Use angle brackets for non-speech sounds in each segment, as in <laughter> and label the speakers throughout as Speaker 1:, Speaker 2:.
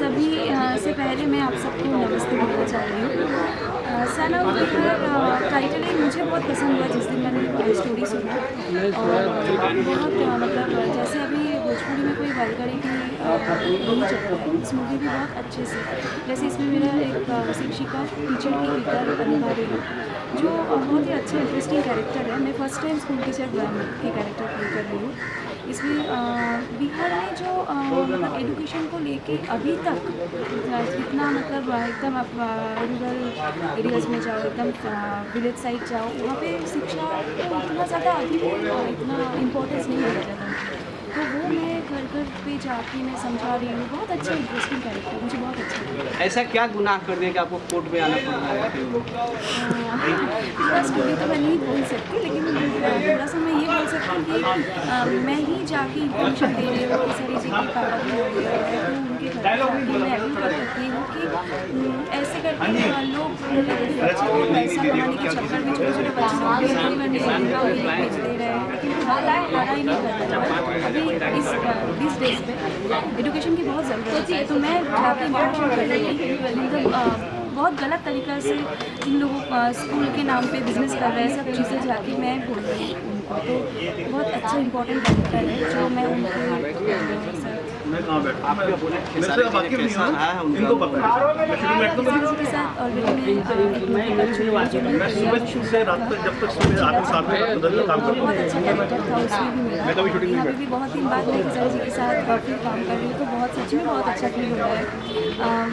Speaker 1: सभी से पहले मैं आप सबको नमस्ते बोलना चाह रही हूँ। सन ऑफ़ बिहार टाइटल एक मुझे बहुत पसंद हुआ जिस दिन मैंने स्टोरी सुना। और बहुत मतलब जैसे अभी भोजपुरी में कोई वलगरी की नहीं चलता इस मूवी भी बहुत अच्छे से। जैसे इसमें मेरा एक शिक्षिका टीचर की किरदार निभा रही हूँ, जो बहुत ही अच्छा इंटरेस्टिंग कैरेक्टर है। मैं फ़र्स्ट टाइम स्कूल टीचर की कैरेक्टर प्ले कर रही हूँ। इसमें बिहार में मतलब एजुकेशन को लेके अभी तक जितना मतलब एकदम आप रूरल एरियाज़ में जाओ एकदम विलेज साइड जाओ वहाँ पे शिक्षा को इतना ज़्यादा अभी भी इतना इम्पोर्टेंस नहीं दिया जाता तो वो मैं घर घर पे जाके मैं समझा रही हूँ बहुत अच्छा इंटरेस्टिंग कैरेक्टर मुझे बहुत अच्छा लगा
Speaker 2: ऐसा क्या गुनाह कर दिया कि आपको कोर्ट में आना पड़ है?
Speaker 1: पूरा <laughs> तो मैं नहीं बोल सकती लेकिन थोड़ा सा मैं ये बोल सकती हूँ कि मैं ही जाके इन्फॉर्मेशन दे रही हूँ कि सर की पापा हो हैं उनके घर जाके मैं अपील कर सकती हूँ कि ऐसे करके अ, लोग पैसा कमाने के चक्कर में छोटे छोटे बच्चों को लिए भेज दे रहे हैं। लेकिन लड़ाई नहीं कर रहे अभी इस दिस डेज़ पे एजुकेशन की बहुत ज़रूरत है तो मैं जाके इन्फॉर्मेशन कर रही हूँ मतलब बहुत गलत तरीके से इन लोगों स्कूल के नाम पे बिज़नेस कर रहे हैं, सब चीज़ें जाके मैं बोल रही हूँ उनको। तो बहुत अच्छा इंपॉर्टेंट कैरेक्टर है जो मैं उनको
Speaker 3: कहाँ बैठा? हूँ।
Speaker 2: है
Speaker 3: इनको पता है। मैं
Speaker 1: के
Speaker 3: सुबह से रात तक जब तक सुबह के काम करता हूँ।
Speaker 1: अच्छा भी
Speaker 3: मैं कभी नहीं
Speaker 1: बहुत दिन बाद मैं किसान जी के साथ काफ़ी काम कर रही हूँ तो बहुत सच में बहुत अच्छा फील हो रहा है।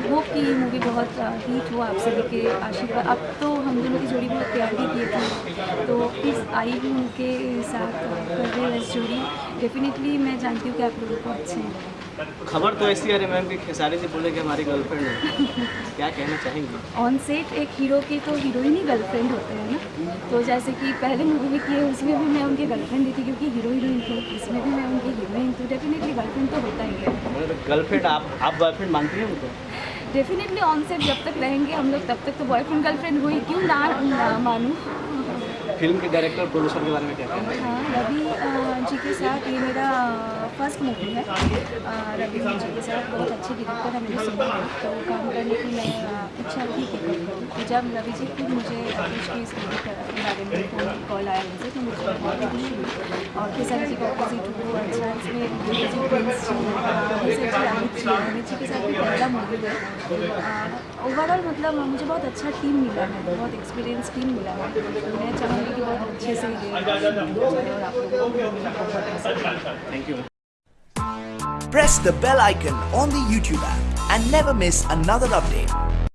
Speaker 1: होप कि ये मूवी बहुत हिट हो आप सभी के आशीर्वाद। अब तो हम दोनों की जोड़ी बहुत प्यार भी किए थे तो प्लीज़ आई भी उनके साथ कर रहे हैं स्टोरी डेफिनेटली मैं जानती हूँ कि आप लोगों को अच्छे हैं।
Speaker 2: खबर तो ऐसी है मैम कि खेसारी जी बोले कि हमारी गर्लफ्रेंड है। क्या कहना चाहेंगे?
Speaker 1: ऑन सेट एक हीरो की तो हीरोइन ही गर्लफ्रेंड होते हैं ना। तो जैसे कि पहले मूवी में किए उसमें भी मैं उनकी गर्लफ्रेंड दी थी क्योंकि हीरो हीरोइन थी। इसमें भी मैं उनकी हीरोइन तो डेफिनेटली गर्लफ्रेंड तो होता ही है।
Speaker 2: गर्लफ्रेंड आप आप बॉयफ्रेंड मानती हैं उनको?
Speaker 1: डेफिनेटली ऑन सेट जब तक रहेंगे हम लोग तब तक तो बॉयफ्रेंड गर्लफ्रेंड हुई क्यों ना मानूँ?
Speaker 2: फ़िल्म के डायरेक्टर प्रोड्यूसर के बारे में क्या है?
Speaker 1: रवि जी के साथ ये मेरा फ़र्स्ट मूवी है। रवि जी के साथ बहुत अच्छे डायरेक्टर है है तो काम करने की मैं इच्छा थी कि तो जब रवि जी खुद मुझे पूछ इस बारे में फ़ोन कॉल आया मुझे तो मुझे बहुत खुशी हुई। और खेसारी जी का ऑपोजिट वो अच्छा इसमें जी के साथ भी पहला मूवी है ओवरऑल मतलब मुझे बहुत अच्छा टीम मिला है, बहुत एक्सपीरियंस टीम मिला है। मैं चाहूँगी
Speaker 2: Thank you.
Speaker 4: Press the bell icon on the YouTube app and never miss another update.